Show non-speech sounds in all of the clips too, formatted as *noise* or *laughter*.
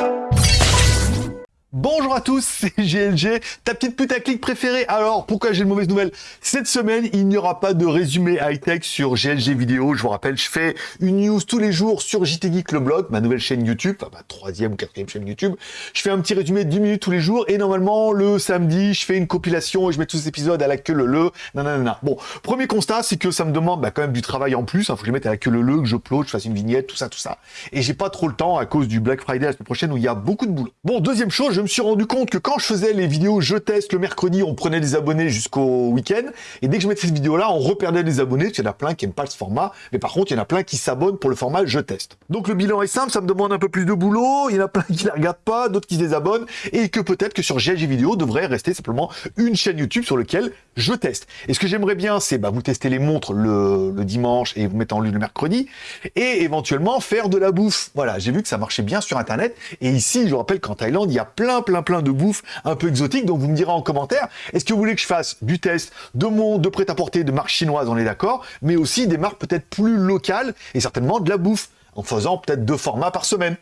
you Bonjour à tous, *laughs* c'est GLG, ta petite putaclic préférée. Alors, pourquoi j'ai une mauvaise nouvelle Cette semaine, il n'y aura pas de résumé high-tech sur GLG vidéo. Je vous rappelle, je fais une news tous les jours sur JT Geek le blog, ma nouvelle chaîne YouTube, enfin ma troisième ou quatrième chaîne YouTube. Je fais un petit résumé de 10 minutes tous les jours et normalement, le samedi, je fais une compilation et je mets tous les épisodes à la queue le le. Nanana. Bon, premier constat, c'est que ça me demande bah, quand même du travail en plus. Il faut que je mette à la queue le le, que je upload, je fasse une vignette, tout ça, tout ça. Et j'ai pas trop le temps à cause du Black Friday la semaine prochaine où il y a beaucoup de boulot. Bon, deuxième chose, me suis rendu compte que quand je faisais les vidéos je teste le mercredi, on prenait des abonnés jusqu'au week-end, et dès que je mettais cette vidéo-là, on reperdait des abonnés, qu'il y en a plein qui n'aiment pas ce format, mais par contre, il y en a plein qui s'abonnent pour le format je teste. Donc le bilan est simple, ça me demande un peu plus de boulot, il y en a plein qui ne regardent pas, d'autres qui se désabonnent, et que peut-être que sur GLG Vidéo devrait rester simplement une chaîne YouTube sur laquelle je teste. Et ce que j'aimerais bien, c'est bah, vous tester les montres le, le, dimanche et vous mettre en ligne le mercredi, et éventuellement faire de la bouffe. Voilà, j'ai vu que ça marchait bien sur Internet, et ici, je vous rappelle qu'en Thaïlande, il y a plein, plein, plein de bouffe un peu exotique. Donc vous me direz en commentaire, est-ce que vous voulez que je fasse du test de mon de prêt-à-porter de marques chinoises, on est d'accord, mais aussi des marques peut-être plus locales et certainement de la bouffe, en faisant peut-être deux formats par semaine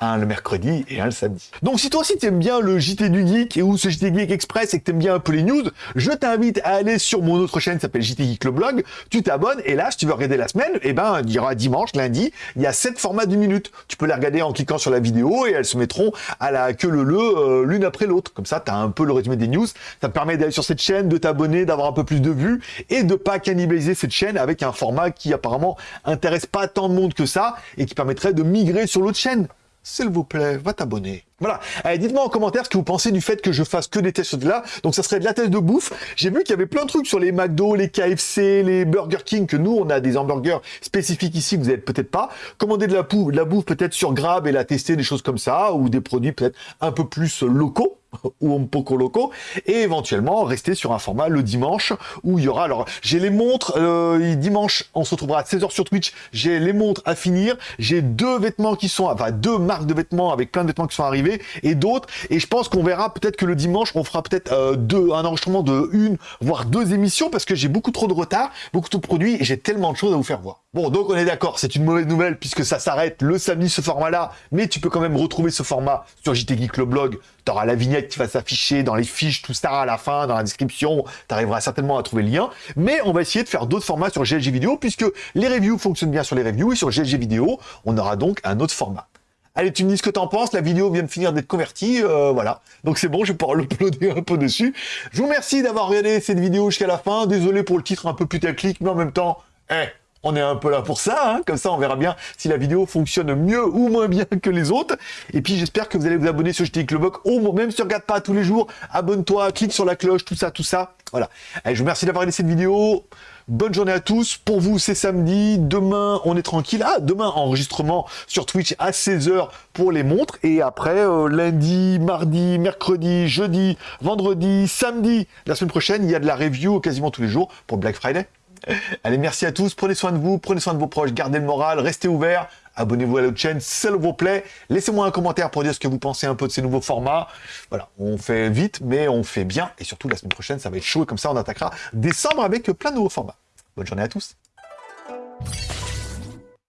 un le mercredi et un le samedi. Donc si toi aussi tu aimes bien le JT du Geek et ou ce JT Geek Express et que tu aimes bien un peu les news, je t'invite à aller sur mon autre chaîne qui s'appelle JT Geek le blog, tu t'abonnes et là si tu veux regarder la semaine, et eh ben il y dimanche, lundi, il y a 7 formats d'une minute. Tu peux les regarder en cliquant sur la vidéo et elles se mettront à la queue le le euh, l'une après l'autre. Comme ça tu as un peu le résumé des news, ça te permet d'aller sur cette chaîne, de t'abonner, d'avoir un peu plus de vues et de pas cannibaliser cette chaîne avec un format qui apparemment intéresse pas tant de monde que ça et qui permettrait de migrer sur l'autre chaîne s'il vous plaît, va t'abonner. Voilà. Allez, dites-moi en commentaire ce que vous pensez du fait que je fasse que des tests de là. Donc ça serait de la test de bouffe. J'ai vu qu'il y avait plein de trucs sur les McDo, les KFC, les Burger King, que nous, on a des hamburgers spécifiques ici, vous n'êtes peut-être pas. Commander de la, de la bouffe peut-être sur Grab et la tester, des choses comme ça, ou des produits peut-être un peu plus locaux ou un poco locaux, et éventuellement rester sur un format le dimanche où il y aura, alors j'ai les montres, euh, dimanche on se retrouvera à 16h sur Twitch, j'ai les montres à finir, j'ai deux vêtements qui sont, enfin deux marques de vêtements avec plein de vêtements qui sont arrivés, et d'autres, et je pense qu'on verra peut-être que le dimanche on fera peut-être euh, deux, un enregistrement de une, voire deux émissions, parce que j'ai beaucoup trop de retard, beaucoup trop de produits, et j'ai tellement de choses à vous faire voir. Bon, donc on est d'accord, c'est une mauvaise nouvelle puisque ça s'arrête le samedi ce format-là, mais tu peux quand même retrouver ce format sur JT Geek le blog, tu auras la vignette qui va s'afficher dans les fiches, tout ça à la fin, dans la description, tu arriveras certainement à trouver le lien, mais on va essayer de faire d'autres formats sur GLG vidéo puisque les reviews fonctionnent bien sur les reviews et sur GLG vidéo, on aura donc un autre format. Allez, tu me dis ce que t'en penses, la vidéo vient de finir d'être convertie, euh, voilà. Donc c'est bon, je vais pouvoir l'uploader un peu dessus. Je vous remercie d'avoir regardé cette vidéo jusqu'à la fin, désolé pour le titre un peu putaclic, mais en même temps, eh, on est un peu là pour ça, hein. comme ça on verra bien si la vidéo fonctionne mieux ou moins bien que les autres. Et puis j'espère que vous allez vous abonner sur JT le au même si tu regardes pas tous les jours, abonne-toi, clique sur la cloche, tout ça, tout ça. Voilà. Allez, je vous remercie d'avoir regardé cette vidéo. Bonne journée à tous. Pour vous, c'est samedi. Demain, on est tranquille. Ah, demain, enregistrement sur Twitch à 16h pour les montres. Et après, euh, lundi, mardi, mercredi, jeudi, vendredi, samedi, la semaine prochaine, il y a de la review quasiment tous les jours pour Black Friday. *laughs* Allez, merci à tous, prenez soin de vous, prenez soin de vos proches, gardez le moral, restez ouverts, abonnez-vous à la chaîne, s'il vous plaît, laissez-moi un commentaire pour dire ce que vous pensez un peu de ces nouveaux formats. Voilà, on fait vite, mais on fait bien, et surtout la semaine prochaine, ça va être chaud, et comme ça on attaquera décembre avec plein de nouveaux formats. Bonne journée à tous